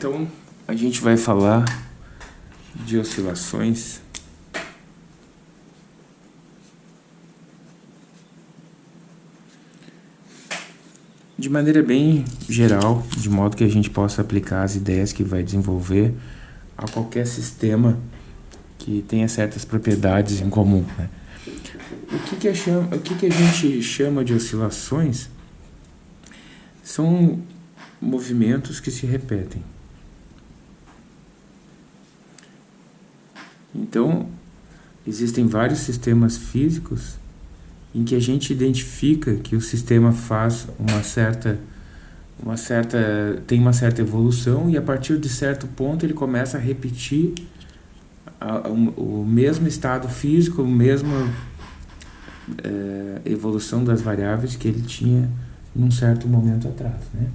Então, a gente vai falar de oscilações. De maneira bem geral, de modo que a gente possa aplicar as ideias que vai desenvolver a qualquer sistema que tenha certas propriedades em comum. Né? O, que, que, chama, o que, que a gente chama de oscilações são movimentos que se repetem. Então, existem vários sistemas físicos em que a gente identifica que o sistema faz uma certa uma certa tem uma certa evolução e a partir de certo ponto ele começa a repetir o mesmo estado físico, a mesma é, evolução das variáveis que ele tinha num certo momento atrás, né?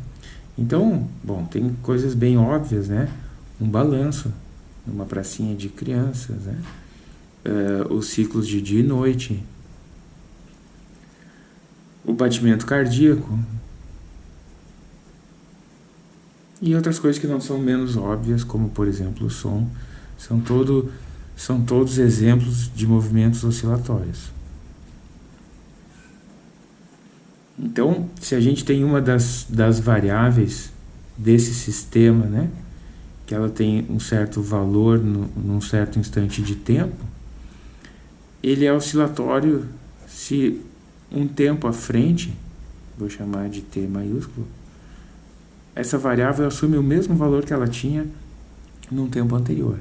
Então, bom, tem coisas bem óbvias, né? Um balanço numa pracinha de crianças, né? É, os ciclos de dia e noite, o batimento cardíaco e outras coisas que não são menos óbvias, como por exemplo o som, são, todo, são todos exemplos de movimentos oscilatórios. Então, se a gente tem uma das, das variáveis desse sistema, né, que ela tem um certo valor no, num certo instante de tempo, ele é oscilatório se um tempo à frente, vou chamar de t maiúsculo, essa variável assume o mesmo valor que ela tinha num tempo anterior.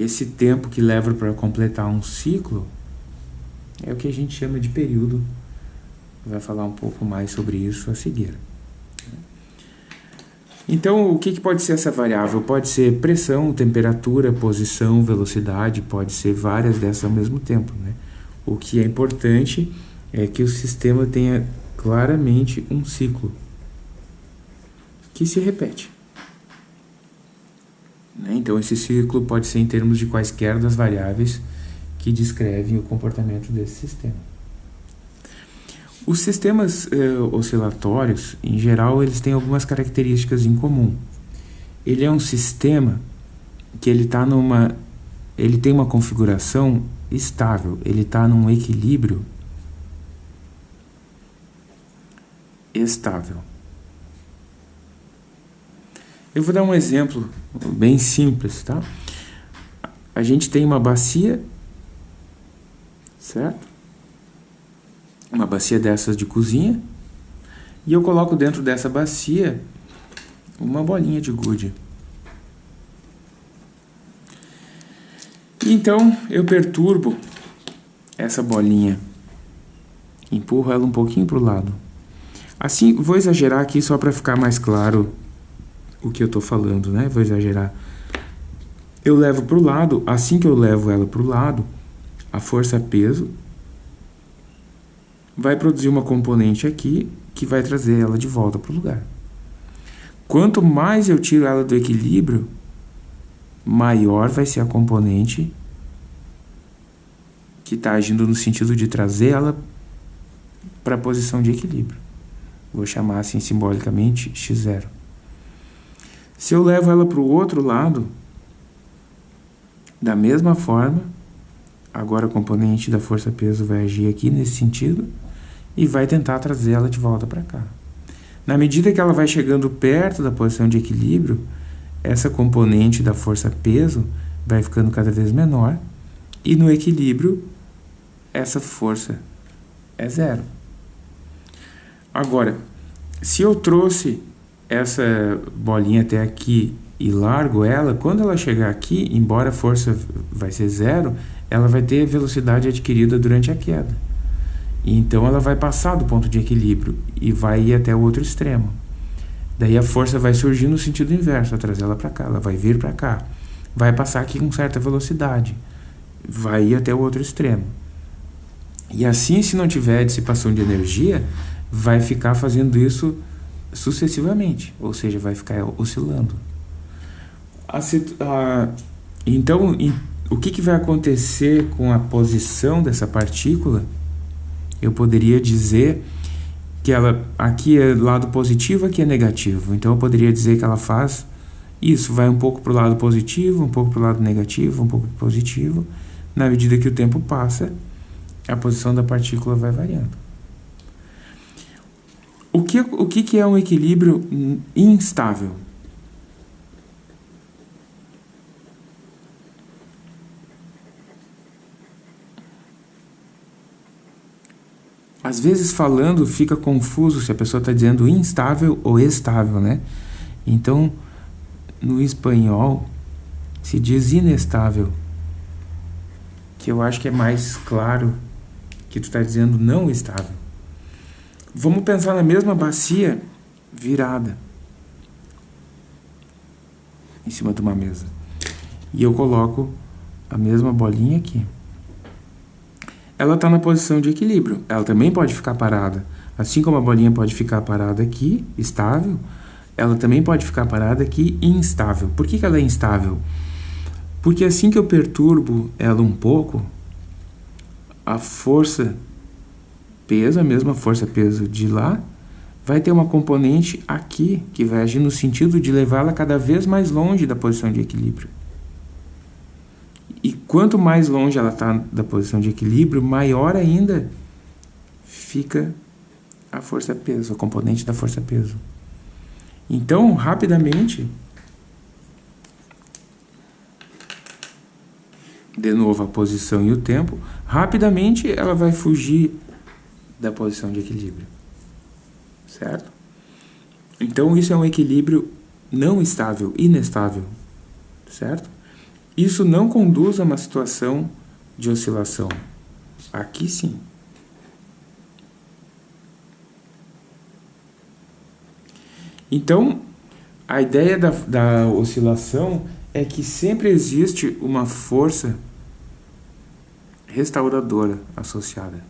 Esse tempo que leva para completar um ciclo é o que a gente chama de período. Vai falar um pouco mais sobre isso a seguir. Então, o que, que pode ser essa variável? Pode ser pressão, temperatura, posição, velocidade, pode ser várias dessas ao mesmo tempo. Né? O que é importante é que o sistema tenha claramente um ciclo que se repete. Né? Então, esse ciclo pode ser em termos de quaisquer das variáveis que descrevem o comportamento desse sistema. Os sistemas eh, oscilatórios, em geral, eles têm algumas características em comum. Ele é um sistema que ele está numa, ele tem uma configuração estável, ele está num equilíbrio estável. Eu vou dar um exemplo bem simples, tá? A gente tem uma bacia, certo? Uma bacia dessas de cozinha, e eu coloco dentro dessa bacia uma bolinha de gude. Então eu perturbo essa bolinha, empurro ela um pouquinho para o lado. Assim, vou exagerar aqui só para ficar mais claro o que eu estou falando, né? Vou exagerar. Eu levo para o lado, assim que eu levo ela para o lado, a força-peso vai produzir uma componente aqui que vai trazer ela de volta para o lugar. Quanto mais eu tiro ela do equilíbrio, maior vai ser a componente que está agindo no sentido de trazer ela para a posição de equilíbrio. Vou chamar assim simbolicamente x0. Se eu levo ela para o outro lado, da mesma forma, agora a componente da força-peso vai agir aqui nesse sentido e vai tentar trazer ela de volta para cá. Na medida que ela vai chegando perto da posição de equilíbrio, essa componente da força-peso vai ficando cada vez menor e no equilíbrio essa força é zero. Agora, se eu trouxe essa bolinha até aqui e largo ela, quando ela chegar aqui, embora a força vai ser zero, ela vai ter velocidade adquirida durante a queda. Então ela vai passar do ponto de equilíbrio e vai ir até o outro extremo. Daí a força vai surgir no sentido inverso, vai trazer ela para cá, ela vai vir para cá. Vai passar aqui com certa velocidade, vai ir até o outro extremo. E assim, se não tiver dissipação de energia, vai ficar fazendo isso sucessivamente, ou seja, vai ficar oscilando. A, Então, o que, que vai acontecer com a posição dessa partícula? Eu poderia dizer que ela aqui é lado positivo, aqui é negativo. Então eu poderia dizer que ela faz isso, vai um pouco para o lado positivo, um pouco para o lado negativo, um pouco positivo. Na medida que o tempo passa, a posição da partícula vai variando. O que, o que é um equilíbrio instável? Às vezes falando fica confuso se a pessoa está dizendo instável ou estável, né? Então, no espanhol se diz inestável, que eu acho que é mais claro que tu está dizendo não estável. Vamos pensar na mesma bacia virada em cima de uma mesa. E eu coloco a mesma bolinha aqui ela está na posição de equilíbrio. Ela também pode ficar parada. Assim como a bolinha pode ficar parada aqui, estável, ela também pode ficar parada aqui, instável. Por que, que ela é instável? Porque assim que eu perturbo ela um pouco, a força peso, a mesma força peso de lá, vai ter uma componente aqui que vai agir no sentido de levá-la cada vez mais longe da posição de equilíbrio. E quanto mais longe ela está da posição de equilíbrio, maior ainda fica a força-peso, a componente da força-peso. Então, rapidamente, de novo a posição e o tempo, rapidamente ela vai fugir da posição de equilíbrio. Certo? Então, isso é um equilíbrio não estável, inestável. Certo? Isso não conduz a uma situação de oscilação. Aqui sim. Então, a ideia da, da oscilação é que sempre existe uma força restauradora associada.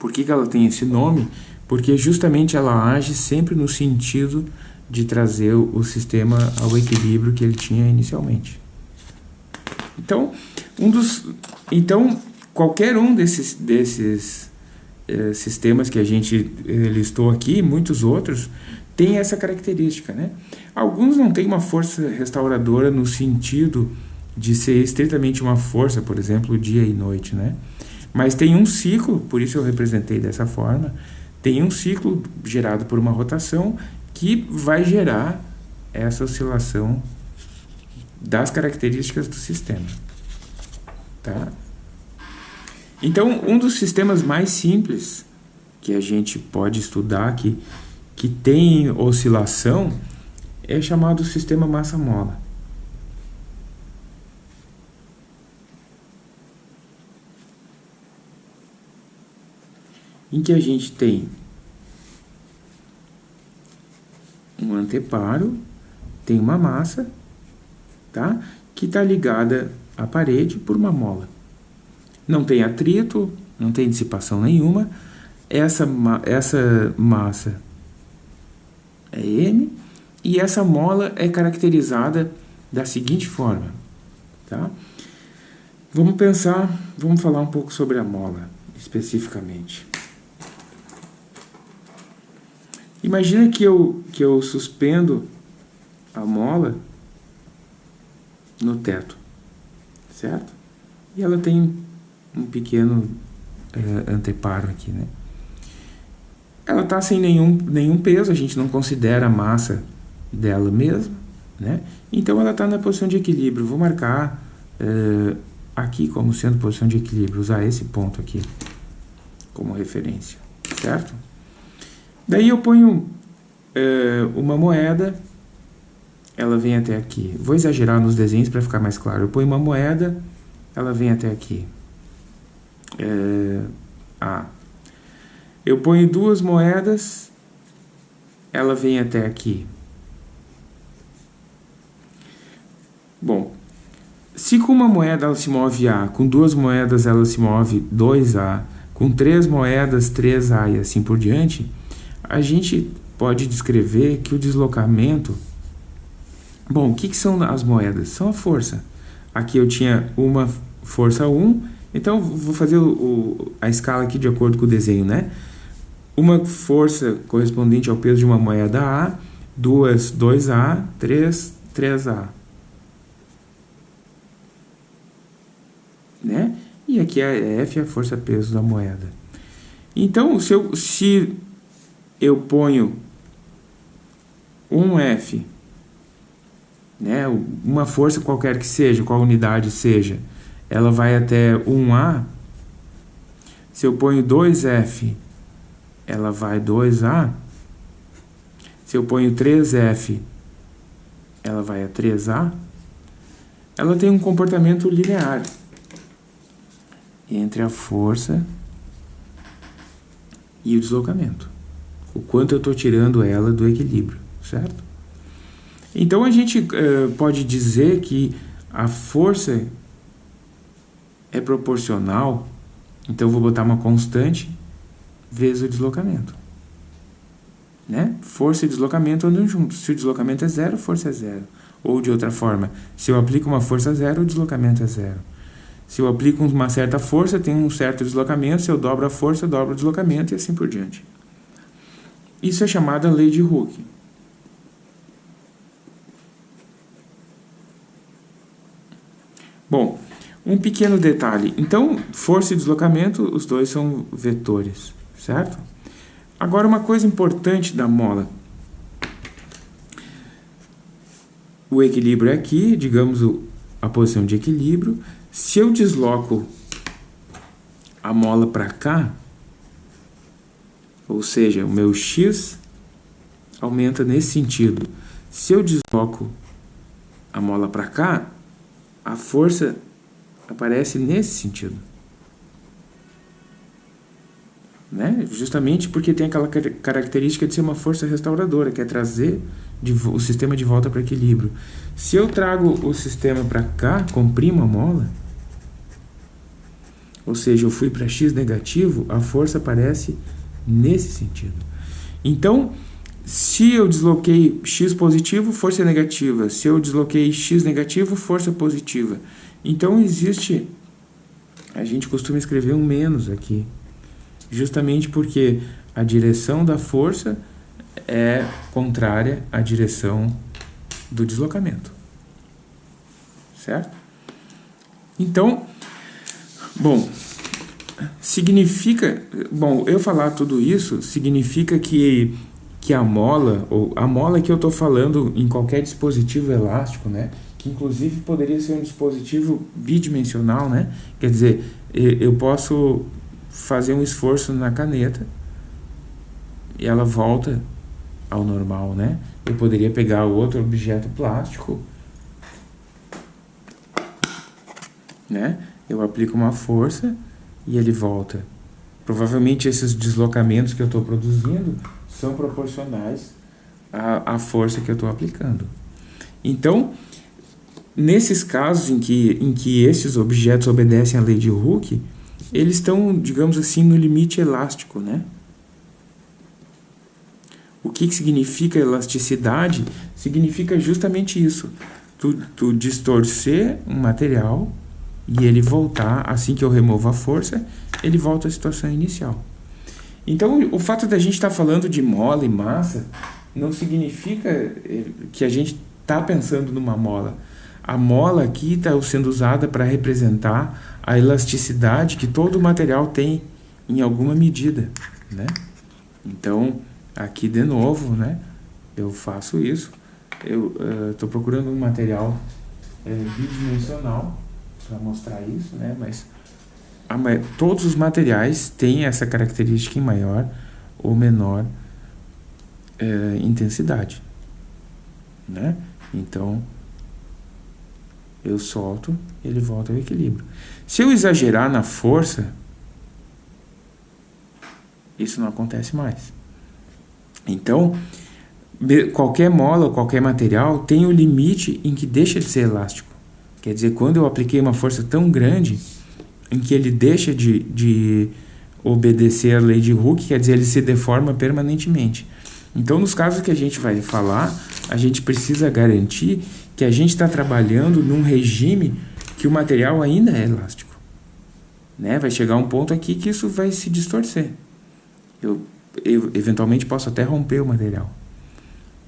Por que, que ela tem esse nome? Porque justamente ela age sempre no sentido de trazer o sistema ao equilíbrio que ele tinha inicialmente. Então, um dos, então qualquer um desses, desses eh, sistemas que a gente eh, listou aqui, muitos outros, tem essa característica. Né? Alguns não têm uma força restauradora no sentido de ser estritamente uma força, por exemplo, dia e noite. Né? Mas tem um ciclo, por isso eu representei dessa forma, tem um ciclo gerado por uma rotação que vai gerar essa oscilação das características do sistema. Tá? Então, um dos sistemas mais simples que a gente pode estudar, que, que tem oscilação, é chamado sistema massa-mola. Em que a gente tem um anteparo, tem uma massa, tá? Que está ligada à parede por uma mola. Não tem atrito, não tem dissipação nenhuma. Essa, essa massa é M e essa mola é caracterizada da seguinte forma, tá? Vamos pensar, vamos falar um pouco sobre a mola especificamente. Imagina que eu, que eu suspendo a mola no teto, certo? E ela tem um pequeno é, anteparo aqui, né? Ela está sem nenhum, nenhum peso, a gente não considera a massa dela mesma, né? Então ela está na posição de equilíbrio. Vou marcar é, aqui como sendo posição de equilíbrio, usar esse ponto aqui como referência, certo? Daí eu ponho é, uma moeda, ela vem até aqui. Vou exagerar nos desenhos para ficar mais claro. Eu ponho uma moeda, ela vem até aqui. É, A. Eu ponho duas moedas, ela vem até aqui. Bom, se com uma moeda ela se move A, com duas moedas ela se move 2A, com três moedas 3A e assim por diante, a gente pode descrever que o deslocamento Bom, o que, que são as moedas? São a força. Aqui eu tinha uma força 1, então vou fazer o, o, a escala aqui de acordo com o desenho, né? Uma força correspondente ao peso de uma moeda A, duas 2A, 3, 3A. Né? E aqui é F, a força-peso da moeda. Então, se eu, se eu ponho um F né, uma força qualquer que seja, qual unidade seja, ela vai até 1A, se eu ponho 2F, ela vai 2A, se eu ponho 3F, ela vai a 3A, ela tem um comportamento linear entre a força e o deslocamento. O quanto eu estou tirando ela do equilíbrio, certo? Então a gente uh, pode dizer que a força é proporcional, então eu vou botar uma constante vezes o deslocamento. Né? Força e deslocamento andam juntos. Se o deslocamento é zero, força é zero. Ou de outra forma, se eu aplico uma força zero, o deslocamento é zero. Se eu aplico uma certa força, tem um certo deslocamento. Se eu dobro a força, eu dobro o deslocamento e assim por diante. Isso é chamada lei de Hooke. Bom, um pequeno detalhe. Então, força e deslocamento, os dois são vetores, certo? Agora, uma coisa importante da mola. O equilíbrio é aqui, digamos a posição de equilíbrio. Se eu desloco a mola para cá, ou seja, o meu x aumenta nesse sentido. Se eu desloco a mola para cá, a força aparece nesse sentido. Né? Justamente porque tem aquela característica de ser uma força restauradora, que é trazer o sistema de volta para equilíbrio. Se eu trago o sistema para cá, comprimo a mola, ou seja, eu fui para x negativo, a força aparece nesse sentido. Então, se eu desloquei x positivo, força negativa. Se eu desloquei x negativo, força positiva. Então existe, a gente costuma escrever um menos aqui, justamente porque a direção da força é contrária à direção do deslocamento. Certo? Então, bom, significa, bom, eu falar tudo isso significa que que a mola, ou a mola que eu estou falando em qualquer dispositivo elástico, né? Que inclusive poderia ser um dispositivo bidimensional, né? Quer dizer, eu posso fazer um esforço na caneta e ela volta ao normal, né? Eu poderia pegar outro objeto plástico, né? Eu aplico uma força e ele volta. Provavelmente esses deslocamentos que eu estou produzindo são proporcionais à, à força que eu estou aplicando. Então, nesses casos em que, em que esses objetos obedecem à lei de Hooke, eles estão, digamos assim, no limite elástico, né? O que, que significa elasticidade? Significa justamente isso. Tu, tu distorcer um material e ele voltar, assim que eu removo a força, ele volta à situação inicial. Então, o fato da gente estar tá falando de mola e massa não significa eh, que a gente está pensando numa mola. A mola aqui está sendo usada para representar a elasticidade que todo material tem em alguma medida, né? Então, aqui de novo, né? Eu faço isso. Eu estou uh, procurando um material uh, bidimensional para mostrar isso, né? Mas todos os materiais têm essa característica em maior ou menor é, intensidade. Né? Então, eu solto, ele volta ao equilíbrio. Se eu exagerar na força, isso não acontece mais. Então, qualquer mola, qualquer material tem o limite em que deixa de ser elástico. Quer dizer, quando eu apliquei uma força tão grande em que ele deixa de, de obedecer a lei de Hooke, quer dizer, ele se deforma permanentemente. Então, nos casos que a gente vai falar, a gente precisa garantir que a gente está trabalhando num regime que o material ainda é elástico. Né? Vai chegar um ponto aqui que isso vai se distorcer. Eu, eu eventualmente posso até romper o material.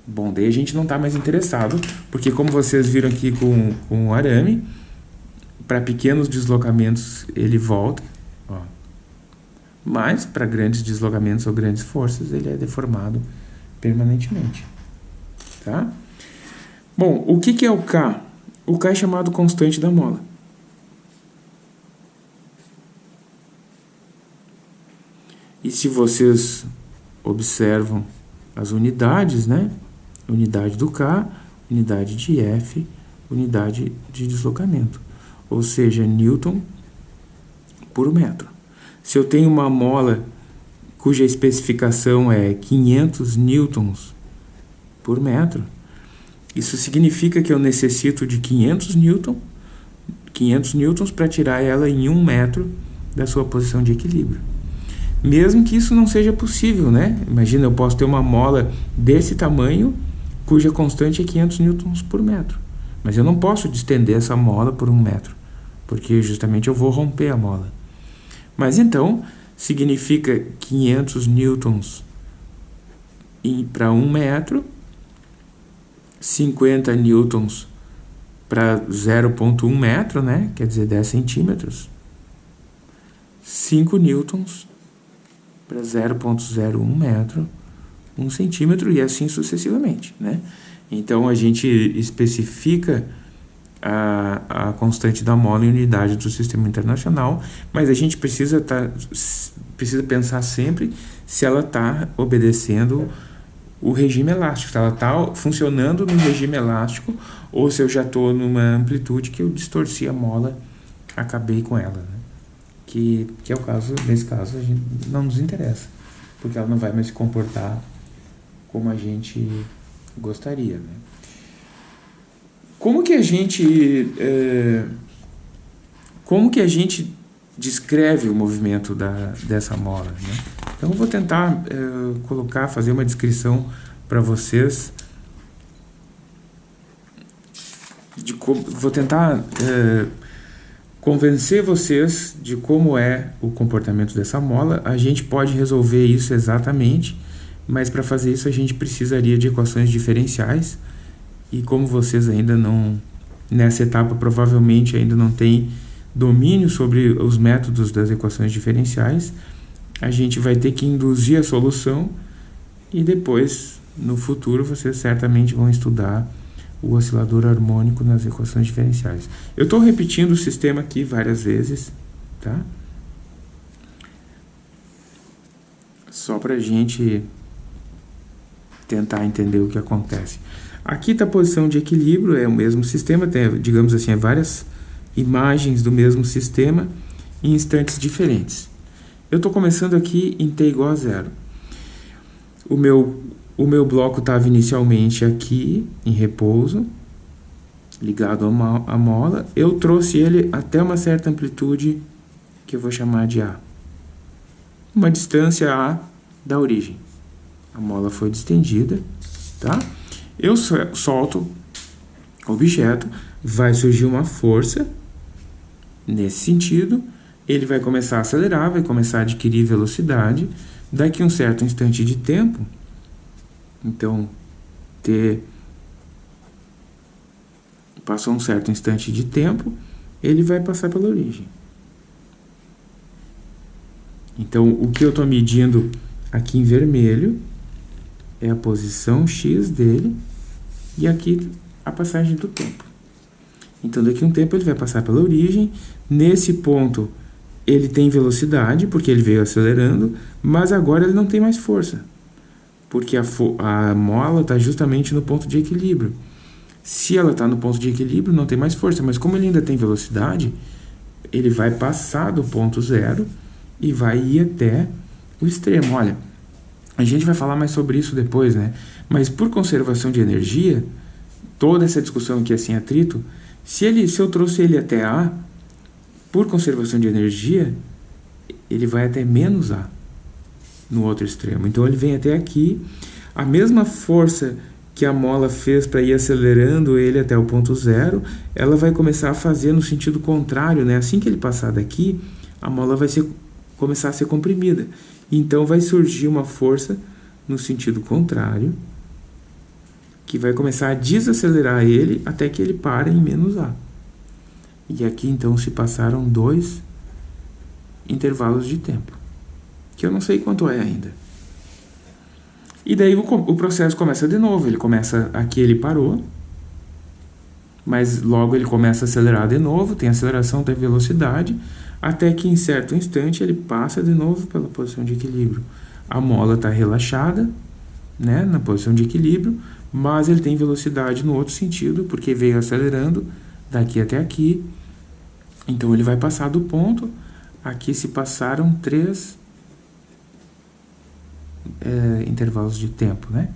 Bom, daí a gente não está mais interessado, porque como vocês viram aqui com, com o arame, para pequenos deslocamentos ele volta, ó. mas para grandes deslocamentos ou grandes forças ele é deformado permanentemente. Tá? Bom, o que, que é o K? O K é chamado constante da mola. E se vocês observam as unidades, né? Unidade do K, unidade de F, unidade de deslocamento. Ou seja, Newton por metro. Se eu tenho uma mola cuja especificação é 500 newtons por metro, isso significa que eu necessito de 500 newton, 500 newtons para tirar ela em um metro da sua posição de equilíbrio. Mesmo que isso não seja possível, né? Imagina, eu posso ter uma mola desse tamanho, cuja constante é 500 newtons por metro. Mas eu não posso distender essa mola por um metro, porque justamente eu vou romper a mola. Mas então, significa 500 newtons para um metro, 50 newtons para 0,1 metro, né? quer dizer 10 centímetros, 5 newtons para 0,01 metro, 1 centímetro e assim sucessivamente. Né? Então, a gente especifica a, a constante da mola em unidade do sistema internacional, mas a gente precisa, tá, precisa pensar sempre se ela está obedecendo o regime elástico, se ela está funcionando no regime elástico ou se eu já estou numa amplitude que eu distorci a mola, acabei com ela. Né? que, que é o caso, nesse caso, a gente não nos interessa, porque ela não vai mais se comportar como a gente gostaria. Né? Como que a gente é, como que a gente descreve o movimento da, dessa mola? Né? Então eu vou tentar é, colocar, fazer uma descrição para vocês de vou tentar é, convencer vocês de como é o comportamento dessa mola. A gente pode resolver isso exatamente, mas para fazer isso a gente precisaria de equações diferenciais. E como vocês ainda não, nessa etapa provavelmente ainda não têm domínio sobre os métodos das equações diferenciais, a gente vai ter que induzir a solução e depois, no futuro, vocês certamente vão estudar o oscilador harmônico nas equações diferenciais. Eu estou repetindo o sistema aqui várias vezes, tá? Só para a gente tentar entender o que acontece. Aqui está a posição de equilíbrio, é o mesmo sistema, tem, digamos assim, é várias imagens do mesmo sistema em instantes diferentes. Eu estou começando aqui em t igual a zero. O meu o meu bloco estava inicialmente aqui, em repouso, ligado à mola. Eu trouxe ele até uma certa amplitude, que eu vou chamar de A. Uma distância A da origem. A mola foi distendida, tá? Eu solto o objeto, vai surgir uma força nesse sentido, ele vai começar a acelerar, vai começar a adquirir velocidade. Daqui a um certo instante de tempo, então, ter passou um certo instante de tempo, ele vai passar pela origem. Então, o que eu estou medindo aqui em vermelho é a posição x dele e aqui a passagem do tempo. Então, daqui a um tempo ele vai passar pela origem. Nesse ponto, ele tem velocidade, porque ele veio acelerando, mas agora ele não tem mais força porque a, a mola está justamente no ponto de equilíbrio. Se ela está no ponto de equilíbrio, não tem mais força, mas como ele ainda tem velocidade, ele vai passar do ponto zero e vai ir até o extremo. Olha, a gente vai falar mais sobre isso depois, né? Mas por conservação de energia, toda essa discussão aqui é sem atrito, se, ele, se eu trouxe ele até A, por conservação de energia, ele vai até menos A no outro extremo. Então ele vem até aqui. a mesma força que a mola fez para ir acelerando ele até o ponto zero, ela vai começar a fazer no sentido contrário, né? Assim que ele passar daqui, a mola vai ser, começar a ser comprimida. Então vai surgir uma força no sentido contrário, que vai começar a desacelerar ele até que ele pare em menos A. E aqui então se passaram dois intervalos de tempo, que eu não sei quanto é ainda. E daí o, o processo começa de novo, ele começa, aqui ele parou, mas logo ele começa a acelerar de novo, tem aceleração, tem velocidade, até que em certo instante ele passa de novo pela posição de equilíbrio. A mola está relaxada, né, na posição de equilíbrio, mas ele tem velocidade no outro sentido, porque veio acelerando daqui até aqui. Então ele vai passar do ponto, aqui se passaram três é, intervalos de tempo, né?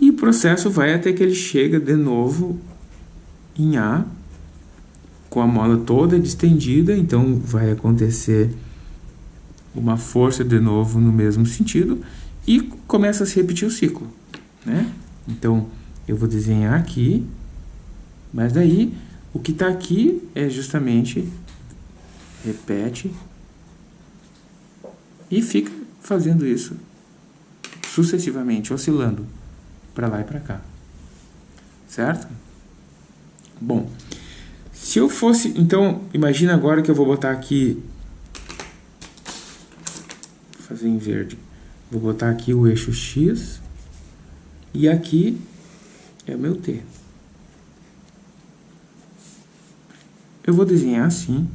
E o processo vai até que ele chega de novo em A, com a mola toda distendida, então vai acontecer uma força de novo no mesmo sentido e começa a se repetir o ciclo, né? Então, eu vou desenhar aqui, mas daí o que está aqui é justamente repete e fica fazendo isso sucessivamente, oscilando para lá e para cá. Certo? Bom, se eu fosse... Então, imagina agora que eu vou botar aqui... Vou fazer em verde. Vou botar aqui o eixo X e aqui é o meu T. Eu vou desenhar assim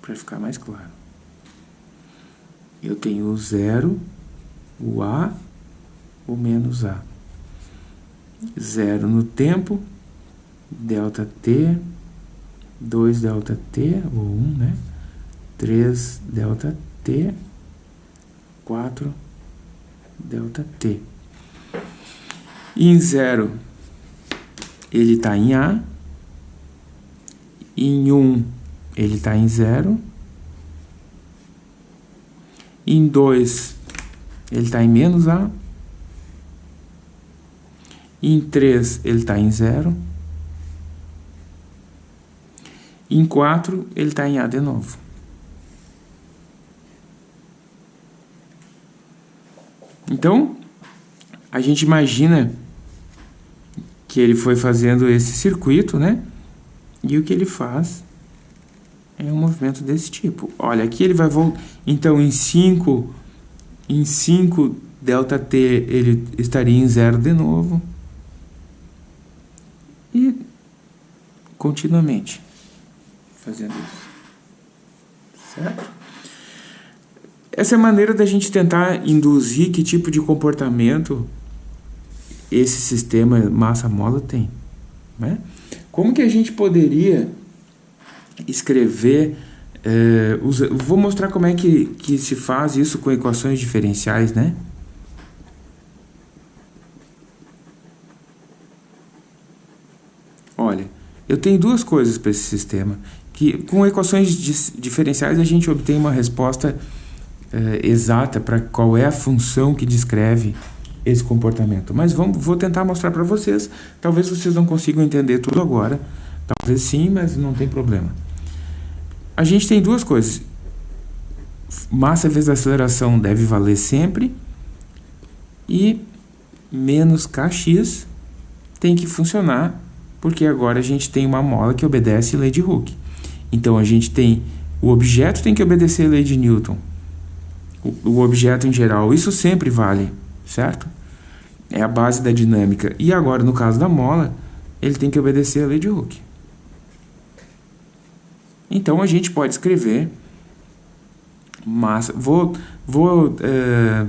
para ficar mais claro eu tenho o zero, o A, o menos A. Zero no tempo, delta T, 2 delta T, ou 1, né? 3 delta T, 4 delta T. E em zero, ele está em A. Em 1, ele está em zero. Em 2, ele está em menos A. Em 3, ele está em 0. Em 4, ele está em A de novo. Então, a gente imagina que ele foi fazendo esse circuito, né? E o que ele faz é um movimento desse tipo. Olha, aqui ele vai voltar. Então, em 5, em 5 ΔT, ele estaria em zero de novo. E continuamente fazendo isso. Certo? Essa é a maneira da gente tentar induzir que tipo de comportamento esse sistema massa-mola tem. Né? Como que a gente poderia escrever. É, usa, vou mostrar como é que, que se faz isso com equações diferenciais, né? Olha, eu tenho duas coisas para esse sistema. Que com equações diferenciais a gente obtém uma resposta é, exata para qual é a função que descreve esse comportamento. Mas vamos, vou tentar mostrar para vocês. Talvez vocês não consigam entender tudo agora. Talvez sim, mas não tem problema a gente tem duas coisas. Massa vezes aceleração deve valer sempre. E menos kx tem que funcionar, porque agora a gente tem uma mola que obedece lei de Hooke. Então a gente tem o objeto tem que obedecer a lei de Newton. O, o objeto em geral, isso sempre vale, certo? É a base da dinâmica. E agora, no caso da mola, ele tem que obedecer a lei de Hooke. Então a gente pode escrever massa. Vou, vou é,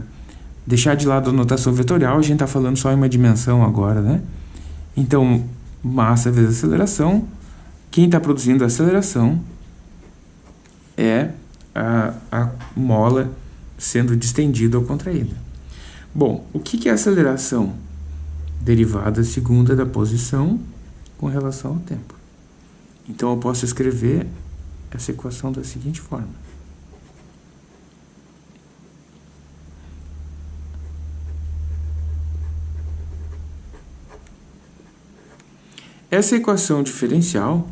deixar de lado a notação vetorial, a gente está falando só em uma dimensão agora, né? Então, massa vezes aceleração. Quem está produzindo a aceleração é a, a mola sendo distendida ou contraída. Bom, o que, que é aceleração? Derivada segunda da posição com relação ao tempo. Então, eu posso escrever essa equação da seguinte forma. Essa equação diferencial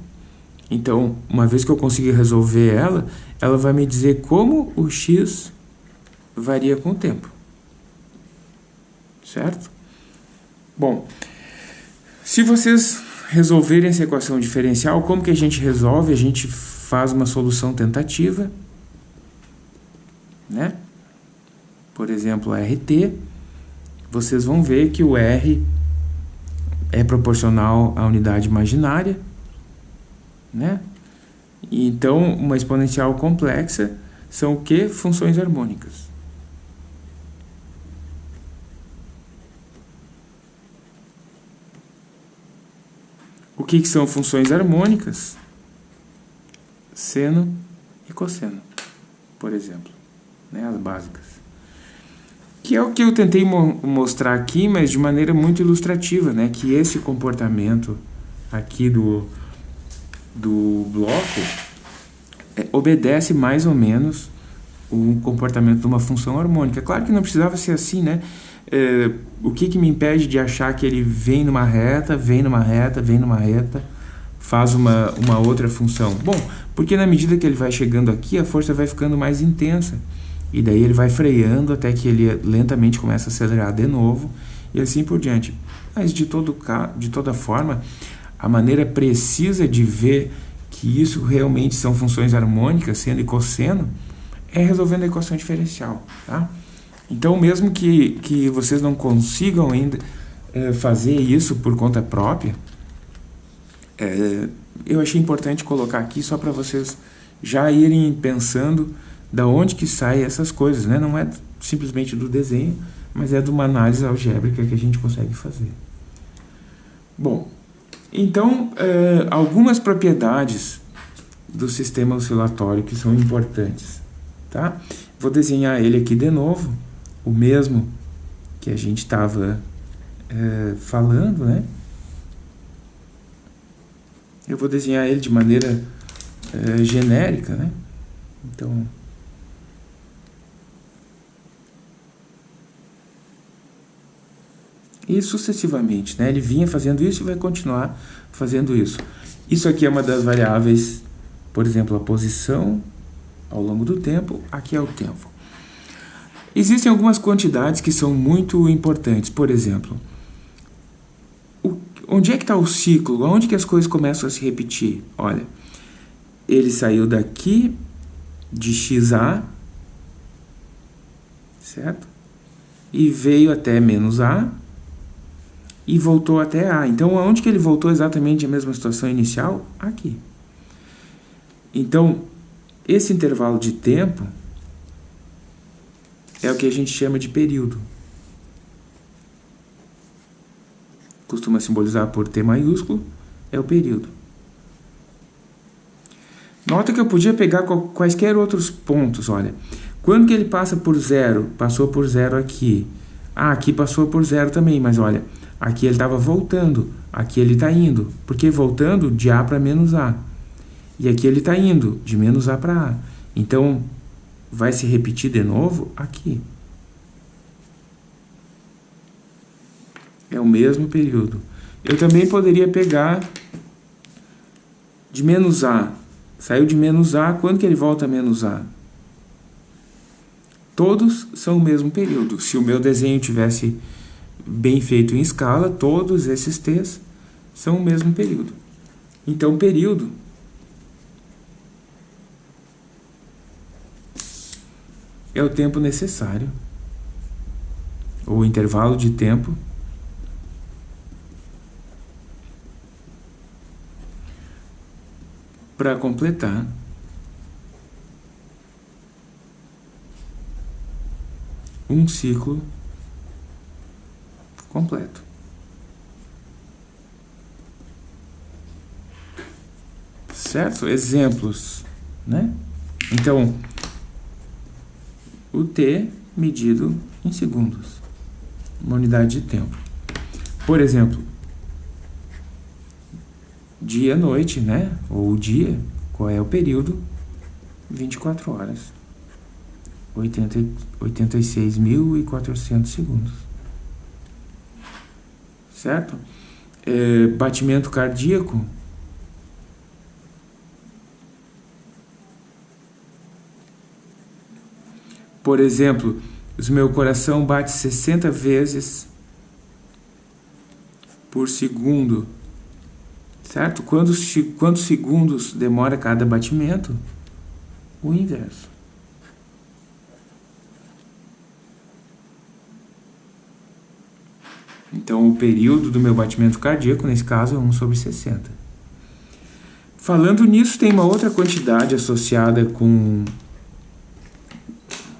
então, uma vez que eu conseguir resolver ela, ela vai me dizer como o x varia com o tempo. Certo? Bom, se vocês resolverem essa equação diferencial, como que a gente resolve? A gente faz uma solução tentativa, né? Por exemplo, RT, vocês vão ver que o R é proporcional à unidade imaginária, né? Então, uma exponencial complexa são o que? Funções harmônicas. O que, que são funções harmônicas? Seno e cosseno, por exemplo, né, as básicas. Que é o que eu tentei mo mostrar aqui, mas de maneira muito ilustrativa, né, que esse comportamento aqui do, do bloco é, obedece mais ou menos o comportamento de uma função harmônica. Claro que não precisava ser assim, né? É, o que, que me impede de achar que ele vem numa reta, vem numa reta, vem numa reta, faz uma, uma outra função? Bom, porque na medida que ele vai chegando aqui, a força vai ficando mais intensa. E daí ele vai freando até que ele lentamente começa a acelerar de novo e assim por diante. Mas de, todo, de toda forma, a maneira precisa de ver que isso realmente são funções harmônicas, seno e cosseno, é resolvendo a equação diferencial. Tá? Então, mesmo que, que vocês não consigam ainda é, fazer isso por conta própria, é, eu achei importante colocar aqui só para vocês já irem pensando da onde que saem essas coisas. Né? Não é simplesmente do desenho, mas é de uma análise algébrica que a gente consegue fazer. Bom, então, é, algumas propriedades do sistema oscilatório que são importantes. Tá? Vou desenhar ele aqui de novo, o mesmo que a gente estava é, falando, né? Eu vou desenhar ele de maneira é, genérica, né? Então, e sucessivamente. Né? Ele vinha fazendo isso e vai continuar fazendo isso. Isso aqui é uma das variáveis, por exemplo, a posição ao longo do tempo, aqui é o tempo. Existem algumas quantidades que são muito importantes, por exemplo, o, onde é que está o ciclo? Onde que as coisas começam a se repetir? Olha, ele saiu daqui de XA, certo? E veio até menos A, e voltou até A. Então, aonde que ele voltou exatamente a mesma situação inicial? Aqui. Então, esse intervalo de tempo é o que a gente chama de período. Costuma simbolizar por T maiúsculo, é o período. Nota que eu podia pegar quaisquer outros pontos, olha. Quando que ele passa por zero? Passou por zero aqui. Ah, aqui passou por zero também, mas olha, Aqui ele estava voltando, aqui ele está indo. Porque voltando de A para menos A. E aqui ele está indo de menos A para A. Então, vai se repetir de novo aqui. É o mesmo período. Eu também poderia pegar de menos A. Saiu de menos A, quando que ele volta a menos A? Todos são o mesmo período. Se o meu desenho tivesse bem feito em escala, todos esses T's são o mesmo período. Então, período é o tempo necessário, ou intervalo de tempo, para completar um ciclo completo. Certo? Exemplos, né? Então, o T medido em segundos, uma unidade de tempo. Por exemplo, dia-noite, né? Ou dia, qual é o período? 24 horas. 86.400 segundos certo? é, batimento cardíaco, por exemplo, o meu coração bate 60 vezes por segundo, certo? Quantos, quantos segundos demora cada batimento? O inverso. Então, o período do meu batimento cardíaco, nesse caso, é 1 sobre 60. Falando nisso, tem uma outra quantidade associada com,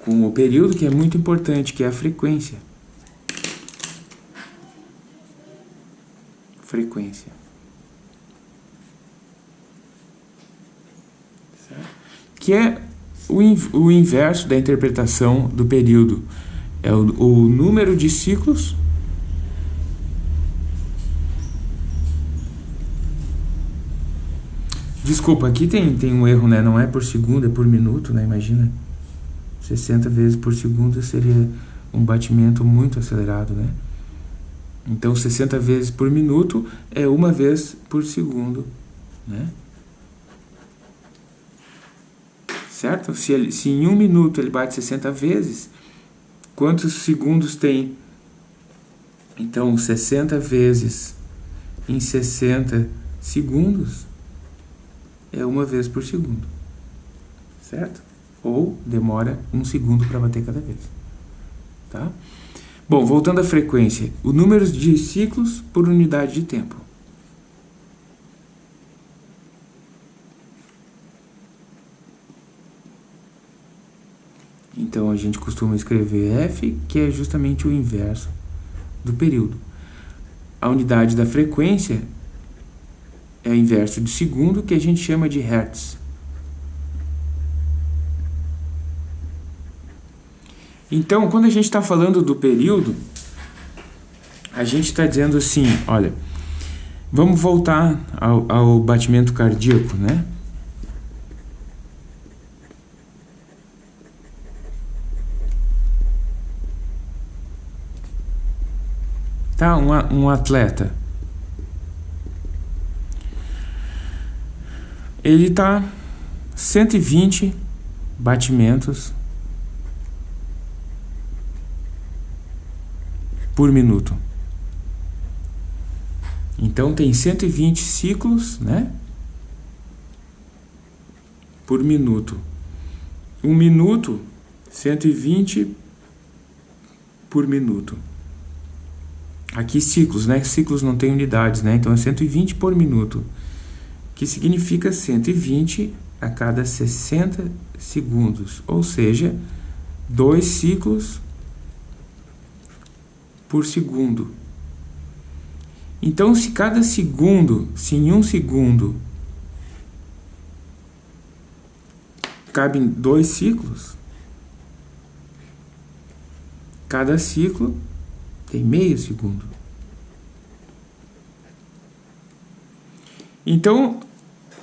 com o período que é muito importante, que é a frequência. Frequência. Que é o, o inverso da interpretação do período. É o, o número de ciclos Desculpa, aqui tem, tem um erro, né? Não é por segundo, é por minuto, né? Imagina. 60 vezes por segundo seria um batimento muito acelerado, né? Então, 60 vezes por minuto é uma vez por segundo, né? Certo? Se, ele, se em um minuto ele bate 60 vezes, quantos segundos tem? Então, 60 vezes em 60 segundos é uma vez por segundo, certo? Ou demora um segundo para bater cada vez, tá? Bom, voltando à frequência, o número de ciclos por unidade de tempo. Então a gente costuma escrever F, que é justamente o inverso do período. A unidade da frequência é inverso de segundo, que a gente chama de hertz. Então, quando a gente está falando do período, a gente está dizendo assim, olha, vamos voltar ao, ao batimento cardíaco, né? Tá, um, um atleta ele está 120 batimentos por minuto. Então tem 120 ciclos, né? Por minuto. Um minuto, 120 por minuto. Aqui ciclos, né? Ciclos não tem unidades, né? Então é 120 por minuto que significa 120 a cada 60 segundos, ou seja, dois ciclos por segundo. Então, se cada segundo, se em um segundo cabem dois ciclos, cada ciclo tem meio segundo. Então,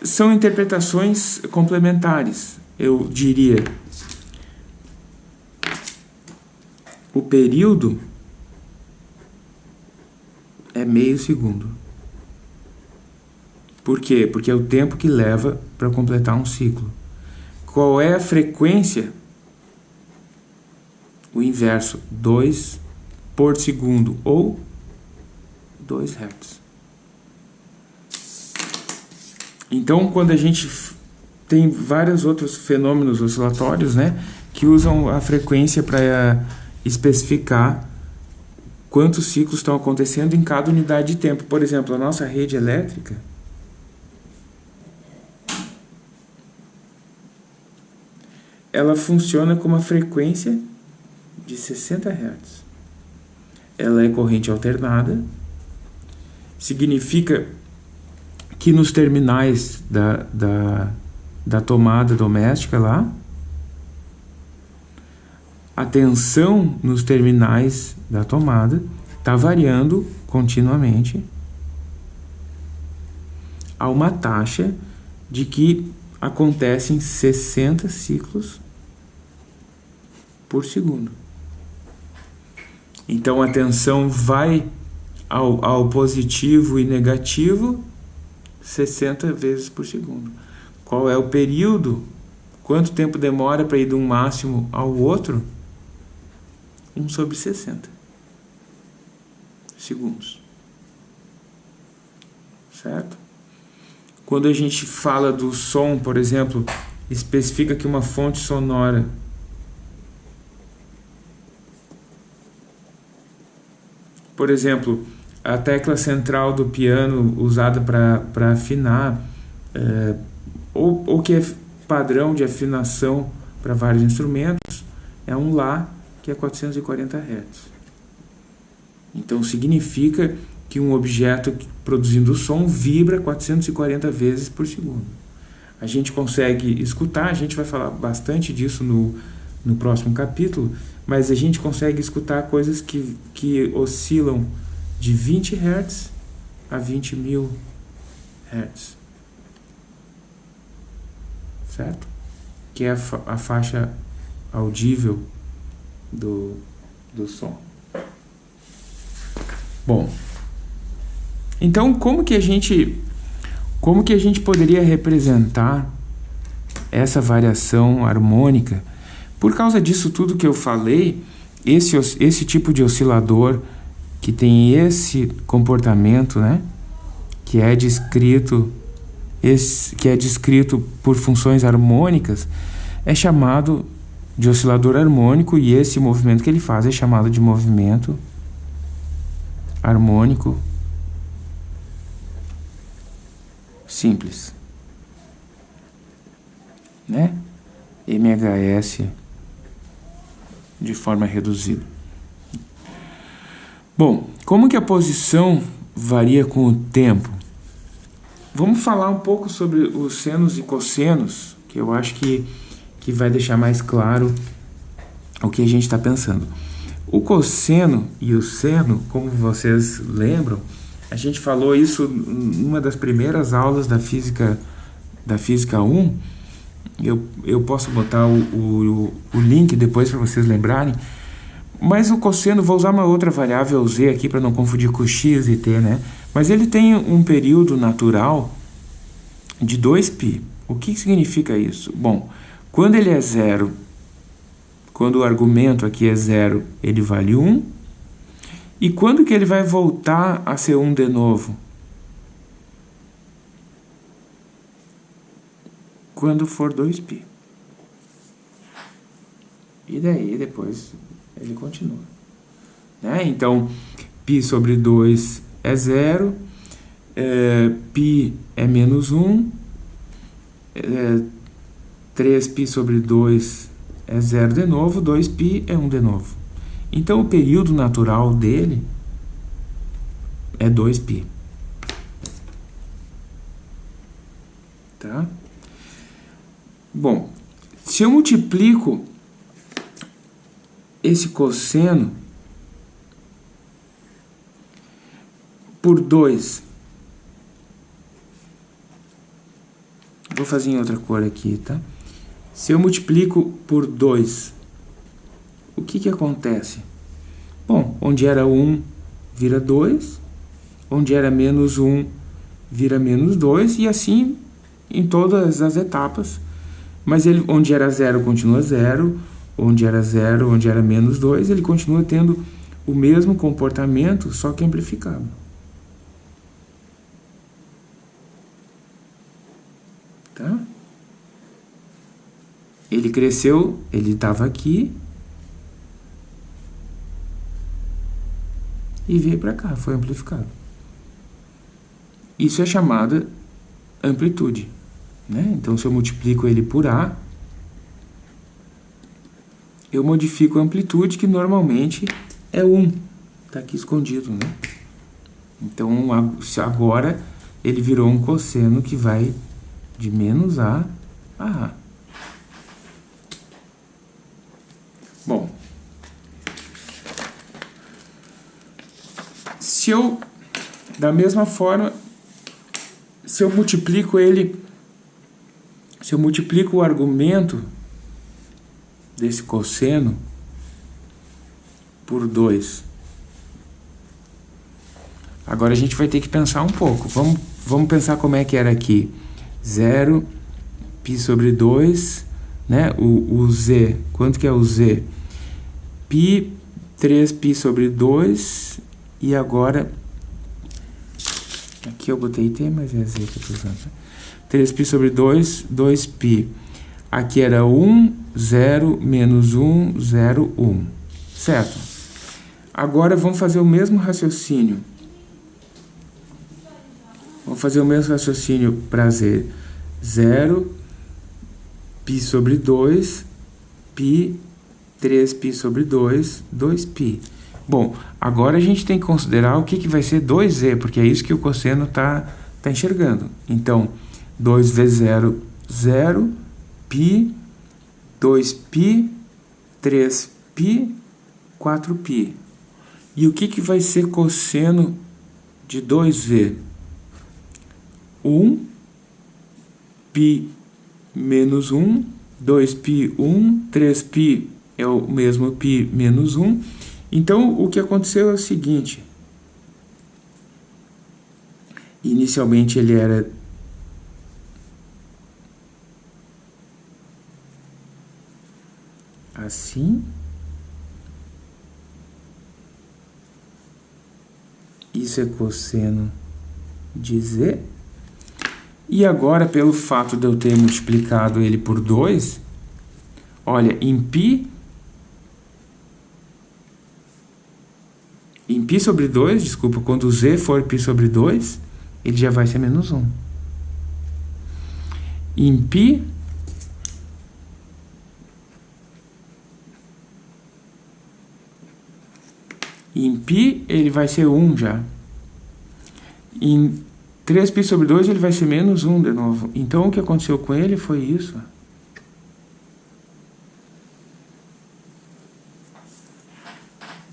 são interpretações complementares, eu diria. O período é meio segundo. Por quê? Porque é o tempo que leva para completar um ciclo. Qual é a frequência? O inverso, 2 por segundo ou 2 Hz. Então, quando a gente tem vários outros fenômenos oscilatórios, né, que usam a frequência para especificar quantos ciclos estão acontecendo em cada unidade de tempo. Por exemplo, a nossa rede elétrica ela funciona com uma frequência de 60 Hz. Ela é corrente alternada, significa que nos terminais da, da, da tomada doméstica lá, a tensão nos terminais da tomada está variando continuamente a uma taxa de que acontecem 60 ciclos por segundo. Então a tensão vai ao, ao positivo e negativo 60 vezes por segundo. Qual é o período? Quanto tempo demora para ir de um máximo ao outro? 1 sobre 60 segundos. Certo? Quando a gente fala do som, por exemplo, especifica que uma fonte sonora por exemplo, a tecla central do piano usada para afinar, é, ou, ou que é padrão de afinação para vários instrumentos, é um Lá, que é 440 Hz. Então significa que um objeto produzindo som vibra 440 vezes por segundo. A gente consegue escutar, a gente vai falar bastante disso no, no próximo capítulo, mas a gente consegue escutar coisas que, que oscilam de 20 Hz a 20 mil Hz. Certo? Que é a, fa a faixa audível do, do som. Bom, então como que a gente como que a gente poderia representar essa variação harmônica por causa disso tudo que eu falei, esse, esse tipo de oscilador que tem esse comportamento, né, que é descrito esse, que é descrito por funções harmônicas, é chamado de oscilador harmônico e esse movimento que ele faz é chamado de movimento harmônico simples, né? MHS de forma reduzida. Bom, como que a posição varia com o tempo? Vamos falar um pouco sobre os senos e cossenos, que eu acho que, que vai deixar mais claro o que a gente está pensando. O cosseno e o seno, como vocês lembram, a gente falou isso numa das primeiras aulas da física da física 1, eu, eu posso botar o, o, o link depois para vocês lembrarem. Mas o cosseno, vou usar uma outra variável z aqui para não confundir com x e t, né? Mas ele tem um período natural de 2π. O que significa isso? Bom, quando ele é zero, quando o argumento aqui é zero, ele vale 1. E quando que ele vai voltar a ser 1 de novo? quando for 2π. E daí depois ele continua. Né? Então, π sobre 2 é zero, é, π é menos 1, é, 3π sobre 2 é zero de novo, 2π é 1 de novo. Então, o período natural dele é 2π. Tá? Bom, se eu multiplico esse cosseno por 2, vou fazer em outra cor aqui, tá? Se eu multiplico por 2, o que que acontece? Bom, onde era 1 um, vira 2, onde era menos 1 um, vira menos 2 e assim em todas as etapas mas ele, onde era zero continua zero, onde era zero, onde era menos 2, ele continua tendo o mesmo comportamento, só que amplificado. Tá? Ele cresceu, ele estava aqui e veio para cá, foi amplificado. Isso é chamada amplitude. Né? Então, se eu multiplico ele por A, eu modifico a amplitude, que normalmente é 1. Está aqui escondido. Né? Então, agora ele virou um cosseno que vai de menos A a A. Bom, se eu, da mesma forma, se eu multiplico ele se eu multiplico o argumento desse cosseno por 2, Agora a gente vai ter que pensar um pouco. Vamos, vamos pensar como é que era aqui. 0 π sobre 2, né? O, o z, quanto que é o z? π, 3π sobre 2, e agora... Aqui eu botei t, mas é z que eu estou usando. 3π sobre 2, 2π. Aqui era 1, 0, menos 1, 0, 1. Certo? Agora vamos fazer o mesmo raciocínio. Vamos fazer o mesmo raciocínio para z. 0, π sobre 2, π, 3π sobre 2, 2π. Bom, agora a gente tem que considerar o que, que vai ser 2z, porque é isso que o cosseno está tá enxergando. Então, 2 vezes 0, 0, π, 2π, 3π, 4π. E o que, que vai ser cosseno de 2v? 1 π menos 1, 2π 1, 3π é o mesmo π menos 1. Então, o que aconteceu é o seguinte. Inicialmente ele era assim. Isso é cosseno de z. E agora, pelo fato de eu ter multiplicado ele por 2, olha, em π, em π sobre 2, desculpa, quando z for π sobre 2, ele já vai ser menos 1. Em π, em π ele vai ser 1 já. Em 3π sobre 2 ele vai ser menos 1 de novo. Então, o que aconteceu com ele foi isso.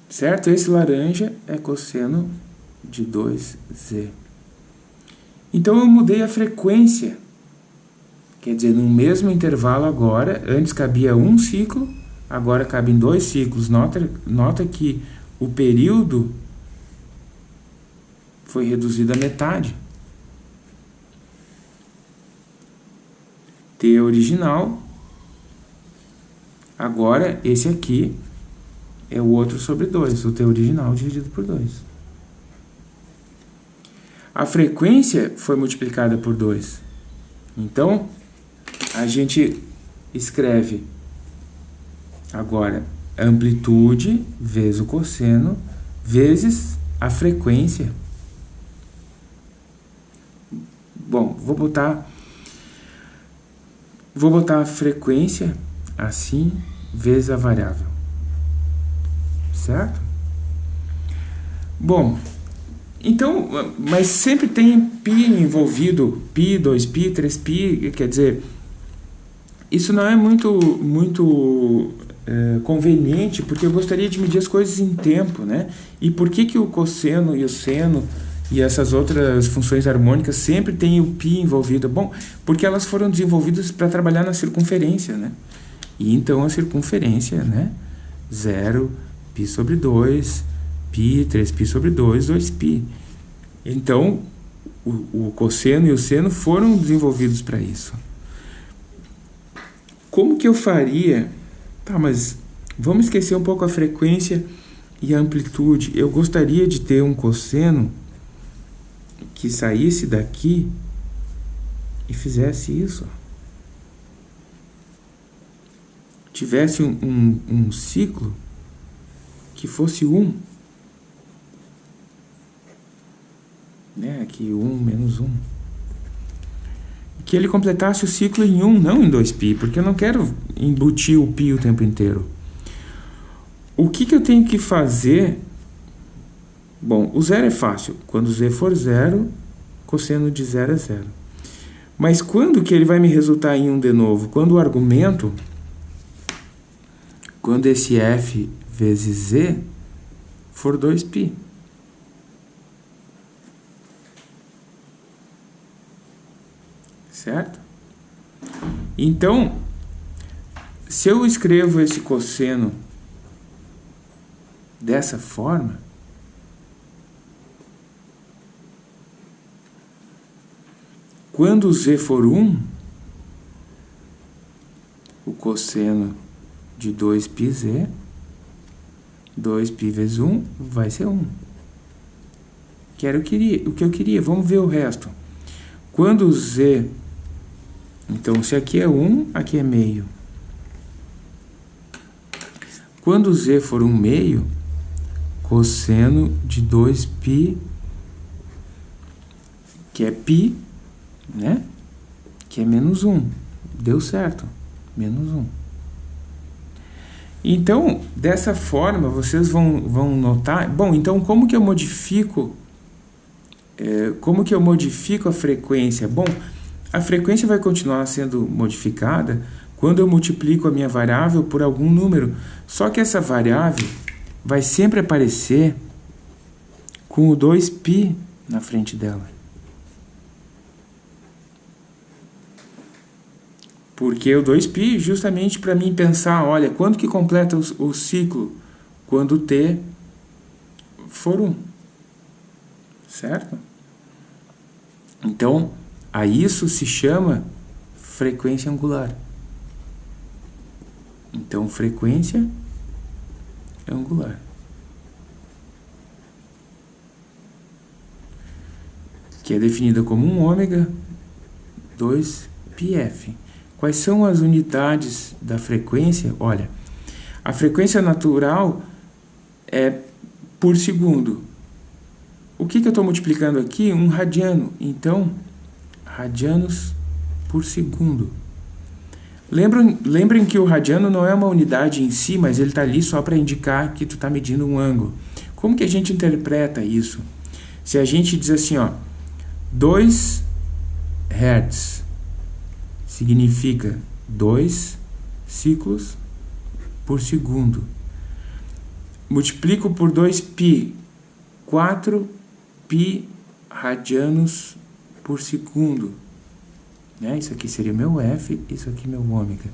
Certo? Esse laranja é cosseno de 2z. Então, eu mudei a frequência. Quer dizer, no mesmo intervalo agora, antes cabia um ciclo, agora cabe em dois ciclos. Nota, nota que o período foi reduzido à metade. T original. Agora, esse aqui é o outro sobre 2, o T original dividido por 2. A frequência foi multiplicada por 2. Então, a gente escreve agora amplitude vezes o cosseno vezes a frequência. Bom, vou botar vou botar a frequência assim vezes a variável. Certo? Bom, então, mas sempre tem pi envolvido, pi, 2pi, 3pi, quer dizer, isso não é muito muito é, conveniente, porque eu gostaria de medir as coisas em tempo, né? E por que, que o cosseno e o seno e essas outras funções harmônicas sempre têm o π envolvido. Bom, porque elas foram desenvolvidas para trabalhar na circunferência, né? E então a circunferência, né? 0, π sobre 2, π, 3π sobre 2, 2π. Então, o, o cosseno e o seno foram desenvolvidos para isso. Como que eu faria... Tá, mas vamos esquecer um pouco a frequência e a amplitude. Eu gostaria de ter um cosseno que saísse daqui e fizesse isso. Tivesse um, um, um ciclo que fosse um. Né? Aqui, um menos um Que ele completasse o ciclo em 1, um, não em 2π, porque eu não quero embutir o π o tempo inteiro. O que, que eu tenho que fazer Bom, o zero é fácil. Quando z for zero, cosseno de zero é zero. Mas quando que ele vai me resultar em 1 um de novo? Quando o argumento, quando esse f vezes z for 2π. certo? Então, se eu escrevo esse cosseno dessa forma, quando z for 1, o cosseno de 2πz, 2π vezes 1 vai ser 1. Que era o que eu queria. Vamos ver o resto. Quando z então, se aqui é 1, aqui é meio. Quando z for 1 meio, cosseno de 2π, que é π, né? Que é menos 1. Deu certo. Menos 1. Então, dessa forma, vocês vão, vão notar... Bom, então, como que eu modifico... É, como que eu modifico a frequência? Bom, a frequência vai continuar sendo modificada quando eu multiplico a minha variável por algum número. Só que essa variável vai sempre aparecer com o 2π na frente dela. Porque o 2π justamente para mim pensar, olha, quando que completa o, ciclo? Quando t for 1. Certo? Então, a isso se chama frequência angular. Então, frequência angular. Que é definida como um ômega 2πf. Quais são as unidades da frequência? Olha, a frequência natural é por segundo. O que, que eu estou multiplicando aqui? Um radiano. Então, radianos por segundo. Lembram, lembrem que o radiano não é uma unidade em si, mas ele está ali só para indicar que tu está medindo um ângulo. Como que a gente interpreta isso? Se a gente diz assim, ó, 2 Hz significa 2 ciclos por segundo. Multiplico por 2π, 4π radianos por segundo. Né? Isso aqui seria meu F, isso aqui meu ômega.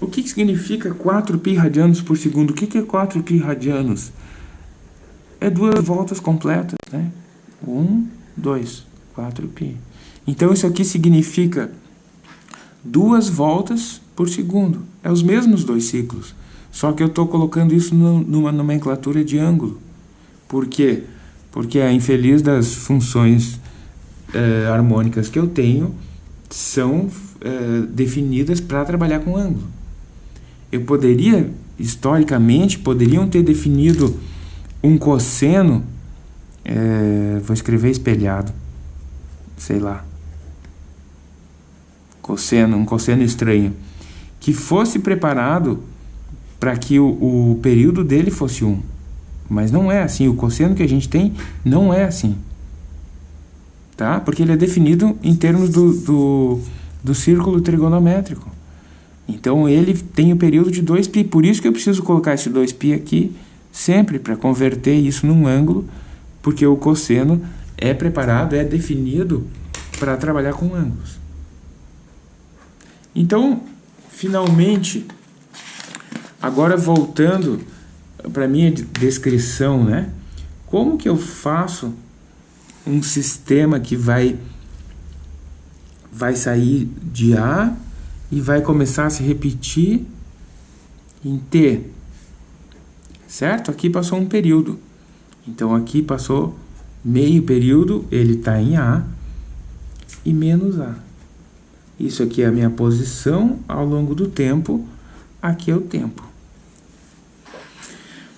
O que, que significa 4π radianos por segundo? O que, que é 4π radianos? É duas voltas completas, né? 1, 2, 4π. Então isso aqui significa duas voltas por segundo. É os mesmos dois ciclos. Só que eu estou colocando isso numa nomenclatura de ângulo. Por quê? Porque a infeliz das funções eh, harmônicas que eu tenho são eh, definidas para trabalhar com ângulo. Eu poderia, historicamente, poderiam ter definido um cosseno, eh, vou escrever espelhado, sei lá, cosseno, um cosseno estranho, que fosse preparado para que o, o período dele fosse 1. Mas não é assim, o cosseno que a gente tem não é assim. Tá? Porque ele é definido em termos do, do, do círculo trigonométrico. Então ele tem o período de 2π, por isso que eu preciso colocar esse 2π aqui sempre para converter isso num ângulo, porque o cosseno é preparado, é definido para trabalhar com ângulos. Então, finalmente, agora voltando para minha descrição, né? Como que eu faço um sistema que vai vai sair de A e vai começar a se repetir em T. Certo? Aqui passou um período. Então aqui passou meio período, ele está em A e menos A. Isso aqui é a minha posição ao longo do tempo, aqui é o tempo.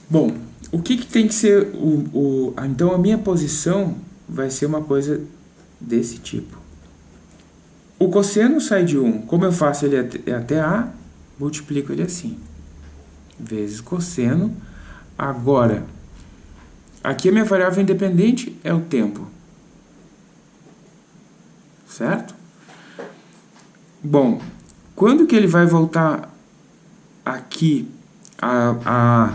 Bom, o que, que tem que ser o, o... Então, a minha posição vai ser uma coisa desse tipo. O cosseno sai de 1. Como eu faço ele até, até A, multiplico ele assim. Vezes cosseno. Agora, aqui a minha variável independente é o tempo. Certo? Bom, quando que ele vai voltar aqui a, a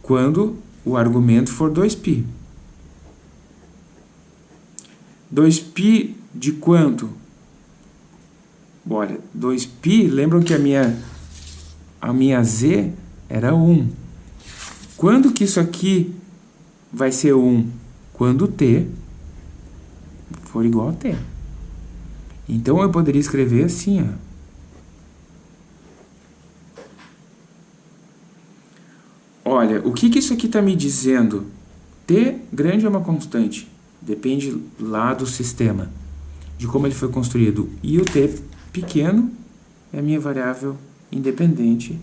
quando o argumento for 2π. 2π de quanto? Olha, 2π, lembram que a minha, a minha z era 1. Quando que isso aqui vai ser 1? Quando t for igual a t. Então, eu poderia escrever assim, ó. Olha, o que, que isso aqui está me dizendo? T grande é uma constante, depende lá do sistema, de como ele foi construído. E o T pequeno é a minha variável independente,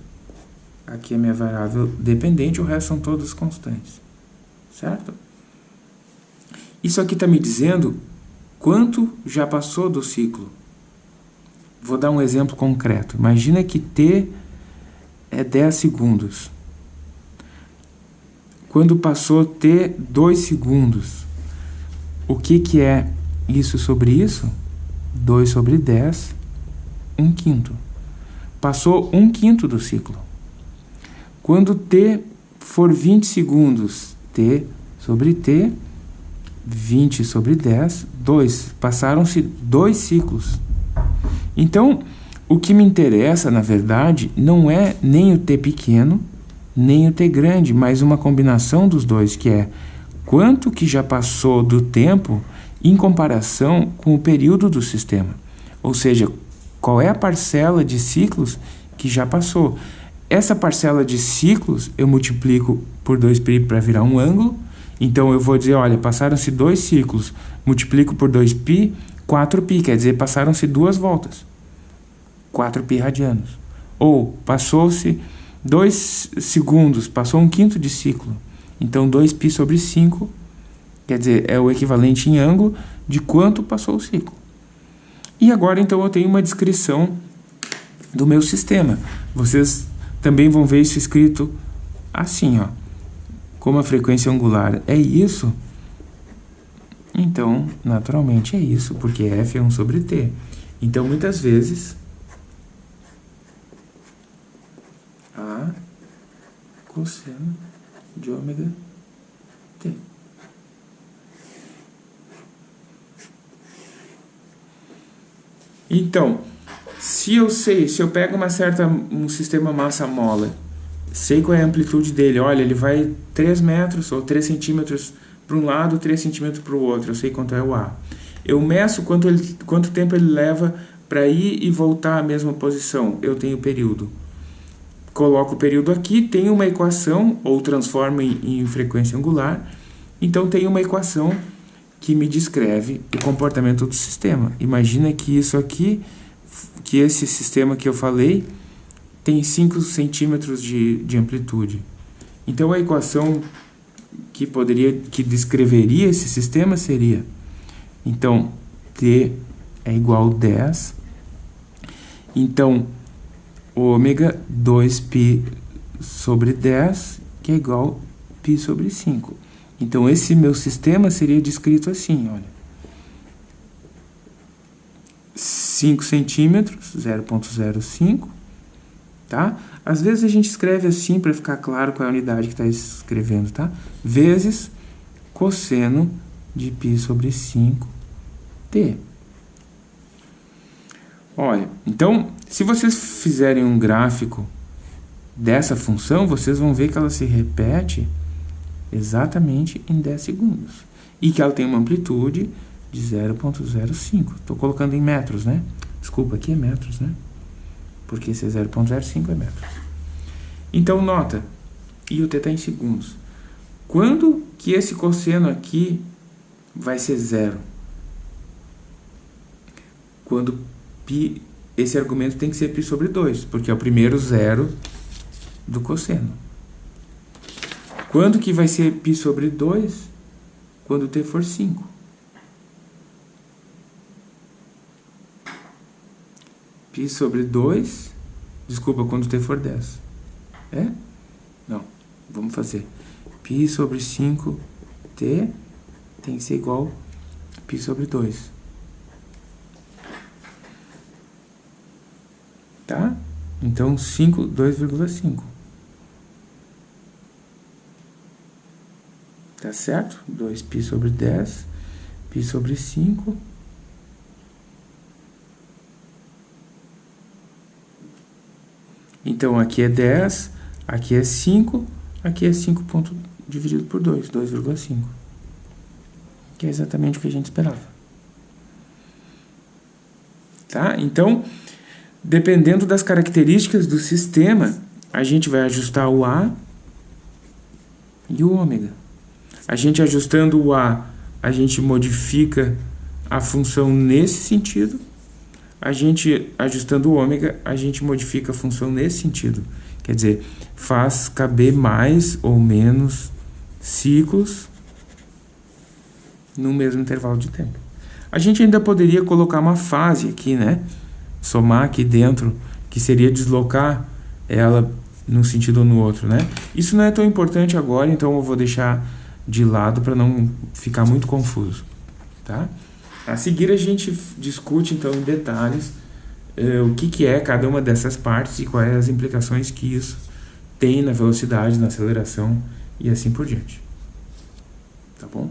aqui é a minha variável dependente, o resto são todas constantes, certo? Isso aqui está me dizendo quanto já passou do ciclo. Vou dar um exemplo concreto. Imagina que T é 10 segundos. Quando passou T 2 segundos, o que, que é isso sobre isso? 2 sobre 10, 1 quinto. Passou 1 quinto do ciclo. Quando T for 20 segundos, T sobre T, 20 sobre 10, 2. Passaram-se dois ciclos. Então, o que me interessa, na verdade, não é nem o T pequeno, nem o T grande, mas uma combinação dos dois, que é quanto que já passou do tempo em comparação com o período do sistema. Ou seja, qual é a parcela de ciclos que já passou. Essa parcela de ciclos eu multiplico por 2π para virar um ângulo. Então eu vou dizer, olha, passaram-se dois ciclos, multiplico por 2π, 4π, quer dizer, passaram-se duas voltas. 4π radianos. Ou passou-se 2 segundos, passou um quinto de ciclo. Então, 2π sobre 5, quer dizer, é o equivalente em ângulo de quanto passou o ciclo. E agora, então, eu tenho uma descrição do meu sistema. Vocês também vão ver isso escrito assim, ó. Como a frequência angular é isso, então, naturalmente é isso, porque F é 1 sobre T. Então, muitas vezes, cosseno de ômega t. Então, se eu sei, se eu pego uma certa, um sistema massa-mola, sei qual é a amplitude dele, olha, ele vai 3 metros ou 3 centímetros para um lado, 3 centímetros para o outro, eu sei quanto é o A. Eu meço quanto, ele, quanto tempo ele leva para ir e voltar à mesma posição, eu tenho período coloco o período aqui, tenho uma equação, ou transformo em, em frequência angular, então tenho uma equação que me descreve o comportamento do sistema. Imagina que isso aqui, que esse sistema que eu falei, tem 5 centímetros de, de amplitude. Então a equação que poderia, que descreveria esse sistema seria, então, T é igual a 10, então ômega 2π sobre 10, que é igual a π sobre 5. Então, esse meu sistema seria descrito assim, olha. 5 centímetros, 0.05, tá? Às vezes a gente escreve assim para ficar claro qual é a unidade que está escrevendo, tá? Vezes cosseno de π sobre 5t. Olha, então, se vocês fizerem um gráfico dessa função, vocês vão ver que ela se repete exatamente em 10 segundos. E que ela tem uma amplitude de 0.05. Estou colocando em metros, né? Desculpa, aqui é metros, né? Porque esse é 0.05 é metros. Então, nota, e o t está em segundos. Quando que esse cosseno aqui vai ser zero? Quando π, esse argumento tem que ser π sobre 2, porque é o primeiro zero do cosseno. Quando que vai ser π sobre 2? Quando t for 5. π sobre 2, desculpa, quando t for 10. É? Não, vamos fazer. π sobre 5t tem que ser igual a π sobre 2. Tá? Então, 5, 2,5. Tá certo? 2π sobre 10, π sobre 5. Então, aqui é 10, aqui é 5, aqui é 5 ponto dividido por 2, 2,5. Que é exatamente o que a gente esperava. Tá? Então, dependendo das características do sistema, a gente vai ajustar o A e o ômega. A gente ajustando o A, a gente modifica a função nesse sentido. A gente ajustando o ômega, a gente modifica a função nesse sentido. Quer dizer, faz caber mais ou menos ciclos no mesmo intervalo de tempo. A gente ainda poderia colocar uma fase aqui, né? Somar aqui dentro, que seria deslocar ela num sentido ou no outro, né? Isso não é tão importante agora, então eu vou deixar de lado para não ficar muito confuso, tá? A seguir a gente discute então em detalhes uh, o que, que é cada uma dessas partes e quais as implicações que isso tem na velocidade, na aceleração e assim por diante. Tá bom?